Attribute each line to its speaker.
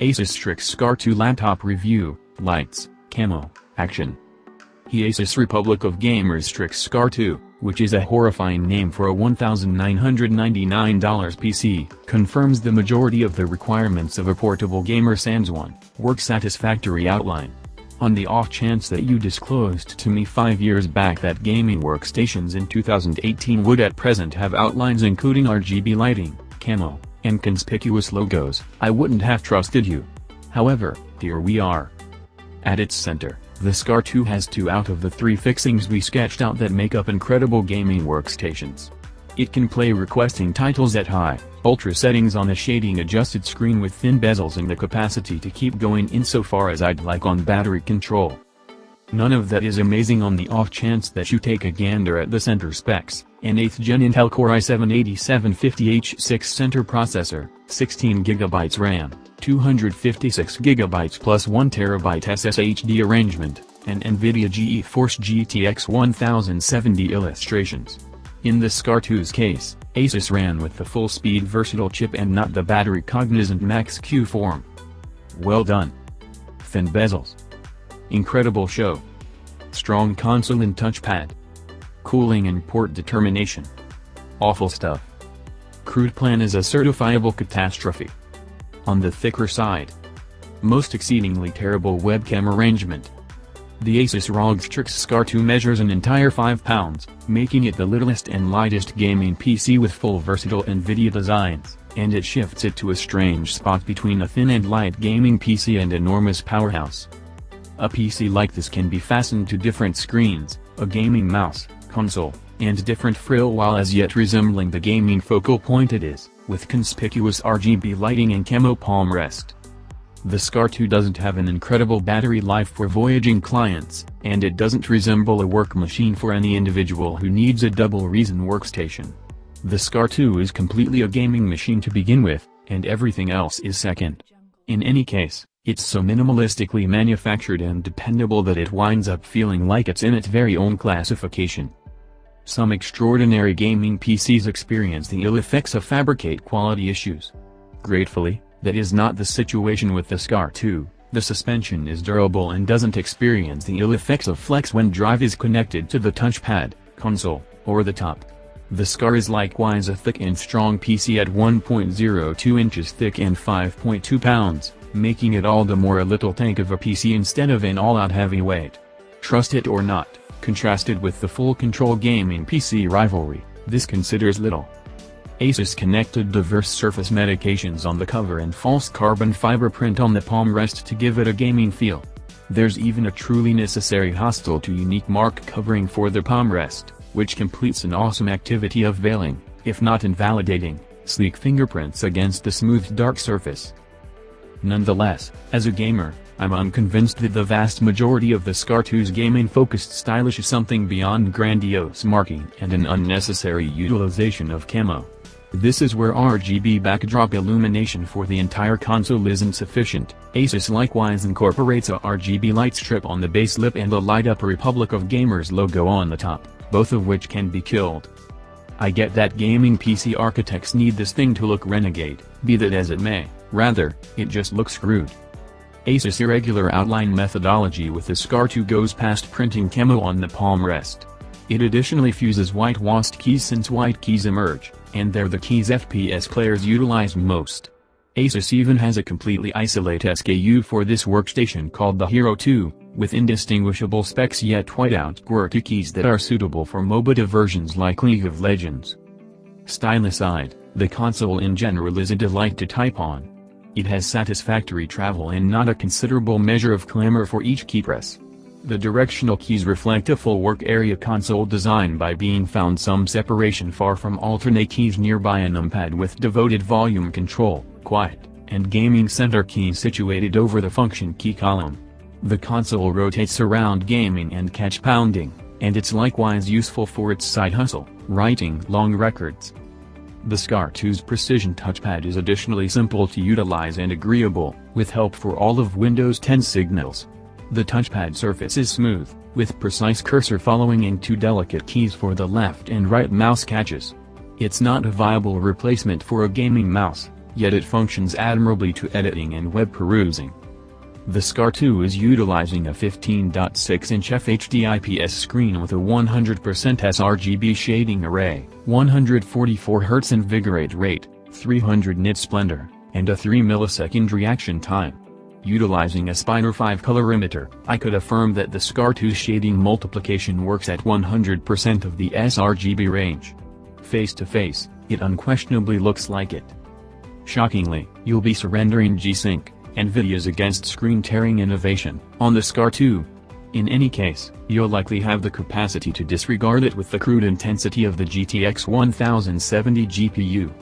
Speaker 1: Asus Strix Scar 2 Laptop Review, Lights, Camo, Action. The Asus Republic of Gamers Strix Scar 2, which is a horrifying name for a $1,999 PC, confirms the majority of the requirements of a portable gamer sans one, work satisfactory outline. On the off chance that you disclosed to me 5 years back that gaming workstations in 2018 would at present have outlines including RGB lighting, camo, and conspicuous logos, I wouldn't have trusted you. However, here we are. At its center, the SCAR 2 has two out of the three fixings we sketched out that make up incredible gaming workstations. It can play requesting titles at high, ultra settings on a shading adjusted screen with thin bezels and the capacity to keep going insofar as I'd like on battery control. None of that is amazing on the off chance that you take a gander at the center specs, an 8th gen Intel Core i7-8750H6 center processor, 16GB RAM, 256GB plus 1TB SSHD arrangement, and NVIDIA GeForce GTX 1070 illustrations. In the SCAR 2's case, Asus ran with the full-speed versatile chip and not the battery cognizant Max-Q form. Well done. Thin bezels. Incredible show. Strong console and touchpad. Cooling and port determination. Awful stuff. Crude plan is a certifiable catastrophe. On the thicker side. Most exceedingly terrible webcam arrangement. The Asus ROG Strix Scar 2 measures an entire 5 pounds, making it the littlest and lightest gaming PC with full versatile NVIDIA designs, and it shifts it to a strange spot between a thin and light gaming PC and enormous powerhouse. A PC like this can be fastened to different screens, a gaming mouse, console, and different frill while as yet resembling the gaming focal point it is, with conspicuous RGB lighting and camo palm rest. The SCAR 2 doesn't have an incredible battery life for voyaging clients, and it doesn't resemble a work machine for any individual who needs a double reason workstation. The SCAR 2 is completely a gaming machine to begin with, and everything else is second. In any case, it's so minimalistically manufactured and dependable that it winds up feeling like it's in its very own classification. Some extraordinary gaming PCs experience the ill effects of fabricate quality issues. Gratefully, that is not the situation with the SCAR 2, the suspension is durable and doesn't experience the ill effects of flex when drive is connected to the touchpad, console, or the top. The SCAR is likewise a thick and strong PC at 1.02 inches thick and 5.2 pounds, making it all the more a little tank of a PC instead of an all-out heavyweight. Trust it or not, contrasted with the full control gaming PC rivalry, this considers little. Asus connected diverse surface medications on the cover and false carbon fiber print on the palm rest to give it a gaming feel. There's even a truly necessary hostile to unique mark covering for the palm rest, which completes an awesome activity of veiling, if not invalidating, sleek fingerprints against the smooth dark surface. Nonetheless, as a gamer, I'm unconvinced that the vast majority of the SCAR 2's gaming-focused stylish is something beyond grandiose marking and an unnecessary utilization of camo. This is where RGB backdrop illumination for the entire console isn't sufficient. Asus likewise incorporates a RGB light strip on the base lip and a light-up Republic of Gamers logo on the top, both of which can be killed. I get that gaming PC architects need this thing to look renegade, be that as it may. Rather, it just looks screwed. Asus irregular outline methodology with the SCAR 2 goes past printing camo on the palm rest. It additionally fuses white WASD keys since white keys emerge, and they're the keys FPS players utilize most. Asus even has a completely isolate SKU for this workstation called the Hero 2, with indistinguishable specs yet whiteout QWERTY keys that are suitable for MOBA diversions like League of Legends. Style aside, the console in general is a delight to type on. It has satisfactory travel and not a considerable measure of clamor for each key press. The directional keys reflect a full work area console design by being found some separation far from alternate keys nearby a numpad with devoted volume control, quiet, and gaming center keys situated over the function key column. The console rotates around gaming and catch pounding, and it's likewise useful for its side hustle, writing long records. The SCAR 2's Precision touchpad is additionally simple to utilize and agreeable, with help for all of Windows 10 signals. The touchpad surface is smooth, with precise cursor following and two delicate keys for the left and right mouse catches. It's not a viable replacement for a gaming mouse, yet it functions admirably to editing and web perusing. The SCAR 2 is utilizing a 15.6-inch FHD IPS screen with a 100% sRGB shading array, 144 Hz invigorate rate, 300 nit splendor, and a 3 millisecond reaction time. Utilizing a Spyder 5 colorimeter, I could affirm that the SCAR 2 shading multiplication works at 100% of the sRGB range. Face to face, it unquestionably looks like it. Shockingly, you'll be surrendering G-Sync, NVIDIA's against screen-tearing innovation, on the SCAR 2. In any case, you'll likely have the capacity to disregard it with the crude intensity of the GTX 1070 GPU.